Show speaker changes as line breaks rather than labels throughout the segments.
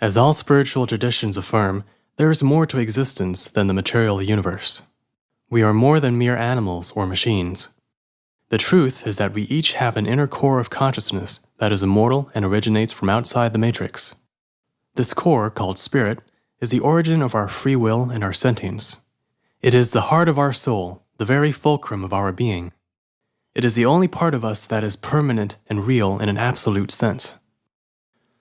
As all spiritual traditions affirm, there is more to existence than the material universe. We are more than mere animals or machines. The truth is that we each have an inner core of consciousness that is immortal and originates from outside the matrix. This core, called spirit, is the origin of our free will and our sentience. It is the heart of our soul, the very fulcrum of our being. It is the only part of us that is permanent and real in an absolute sense.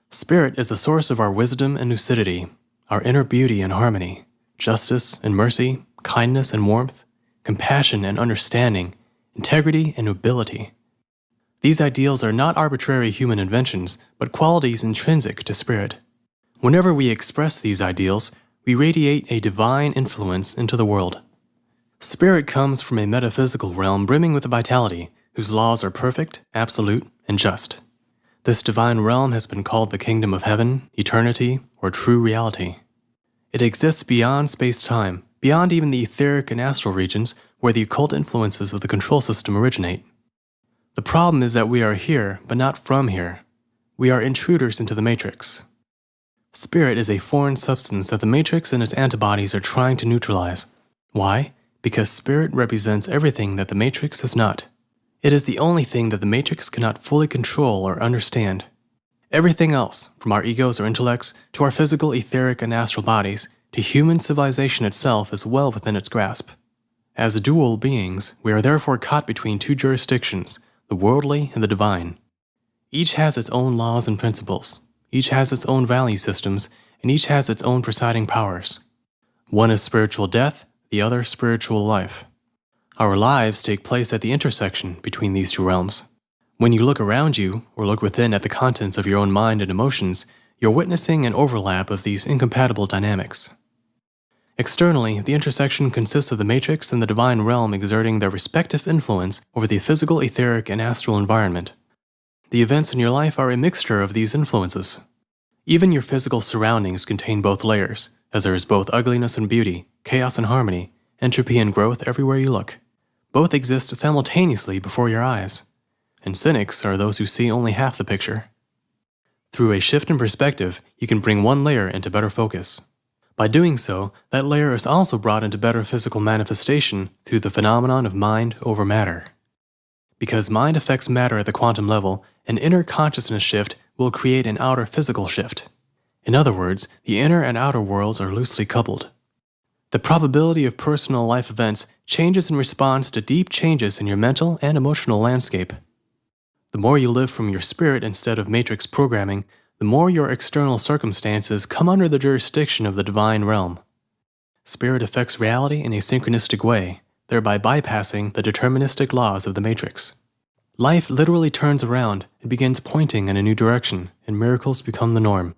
Spirit is the source of our wisdom and lucidity, our inner beauty and harmony, justice and mercy, kindness and warmth, compassion and understanding, integrity and nobility. These ideals are not arbitrary human inventions, but qualities intrinsic to spirit. Whenever we express these ideals, we radiate a divine influence into the world. Spirit comes from a metaphysical realm brimming with a vitality, whose laws are perfect, absolute, and just. This divine realm has been called the kingdom of heaven, eternity, or true reality. It exists beyond space-time, beyond even the etheric and astral regions where the occult influences of the control system originate. The problem is that we are here, but not from here. We are intruders into the matrix. Spirit is a foreign substance that the matrix and its antibodies are trying to neutralize. Why? because spirit represents everything that the matrix is not. It is the only thing that the matrix cannot fully control or understand. Everything else, from our egos or intellects, to our physical, etheric, and astral bodies, to human civilization itself is well within its grasp. As dual beings, we are therefore caught between two jurisdictions, the worldly and the divine. Each has its own laws and principles, each has its own value systems, and each has its own presiding powers. One is spiritual death, the other spiritual life. Our lives take place at the intersection between these two realms. When you look around you, or look within at the contents of your own mind and emotions, you're witnessing an overlap of these incompatible dynamics. Externally, the intersection consists of the matrix and the divine realm exerting their respective influence over the physical, etheric, and astral environment. The events in your life are a mixture of these influences. Even your physical surroundings contain both layers, as there is both ugliness and beauty, chaos and harmony, entropy and growth everywhere you look. Both exist simultaneously before your eyes, and cynics are those who see only half the picture. Through a shift in perspective, you can bring one layer into better focus. By doing so, that layer is also brought into better physical manifestation through the phenomenon of mind over matter. Because mind affects matter at the quantum level, an inner consciousness shift will create an outer physical shift. In other words, the inner and outer worlds are loosely coupled. The probability of personal life events changes in response to deep changes in your mental and emotional landscape. The more you live from your spirit instead of matrix programming, the more your external circumstances come under the jurisdiction of the divine realm. Spirit affects reality in a synchronistic way, thereby bypassing the deterministic laws of the matrix. Life literally turns around and begins pointing in a new direction, and miracles become the norm.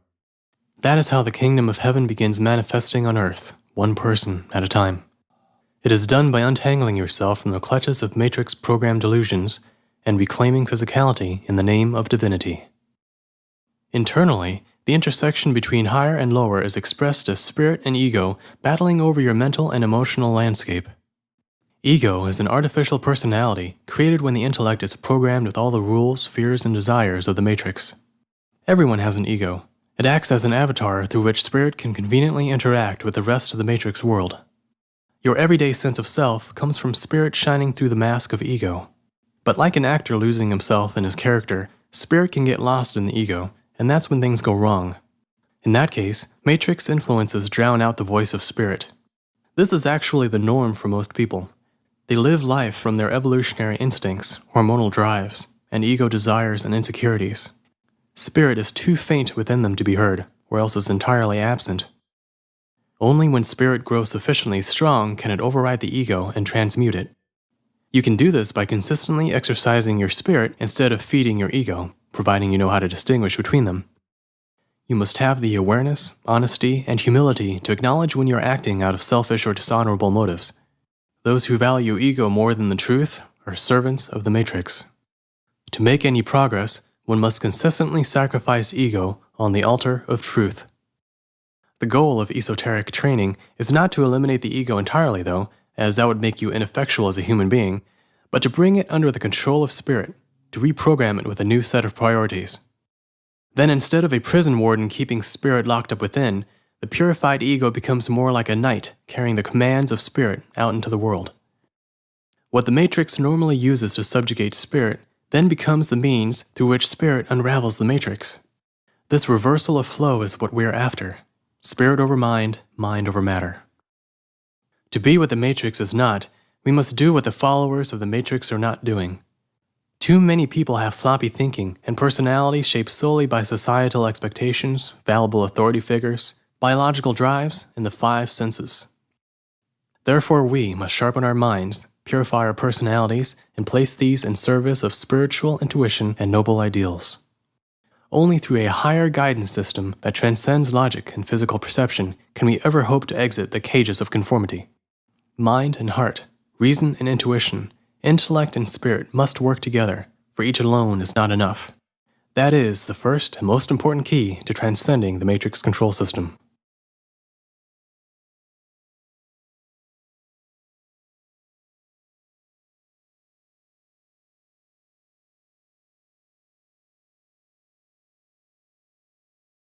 That is how the kingdom of heaven begins manifesting on earth one person at a time. It is done by untangling yourself from the clutches of matrix program delusions and reclaiming physicality in the name of divinity. Internally, the intersection between higher and lower is expressed as spirit and ego battling over your mental and emotional landscape. Ego is an artificial personality created when the intellect is programmed with all the rules, fears, and desires of the matrix. Everyone has an ego, it acts as an avatar through which spirit can conveniently interact with the rest of the Matrix world. Your everyday sense of self comes from spirit shining through the mask of ego. But like an actor losing himself in his character, spirit can get lost in the ego, and that's when things go wrong. In that case, Matrix influences drown out the voice of spirit. This is actually the norm for most people. They live life from their evolutionary instincts, hormonal drives, and ego desires and insecurities. Spirit is too faint within them to be heard, or else is entirely absent. Only when spirit grows sufficiently strong can it override the ego and transmute it. You can do this by consistently exercising your spirit instead of feeding your ego, providing you know how to distinguish between them. You must have the awareness, honesty, and humility to acknowledge when you're acting out of selfish or dishonorable motives. Those who value ego more than the truth are servants of the matrix. To make any progress, one must consistently sacrifice ego on the altar of truth. The goal of esoteric training is not to eliminate the ego entirely, though, as that would make you ineffectual as a human being, but to bring it under the control of spirit, to reprogram it with a new set of priorities. Then instead of a prison warden keeping spirit locked up within, the purified ego becomes more like a knight carrying the commands of spirit out into the world. What the matrix normally uses to subjugate spirit then becomes the means through which spirit unravels the matrix. This reversal of flow is what we are after spirit over mind, mind over matter. To be what the matrix is not, we must do what the followers of the matrix are not doing. Too many people have sloppy thinking and personalities shaped solely by societal expectations, fallible authority figures, biological drives, and the five senses. Therefore, we must sharpen our minds, purify our personalities, and place these in service of spiritual intuition and noble ideals. Only through a higher guidance system that transcends logic and physical perception can we ever hope to exit the cages of conformity. Mind and heart, reason and intuition, intellect and spirit must work together, for each alone is not enough. That is the first and most important key to transcending the matrix control system.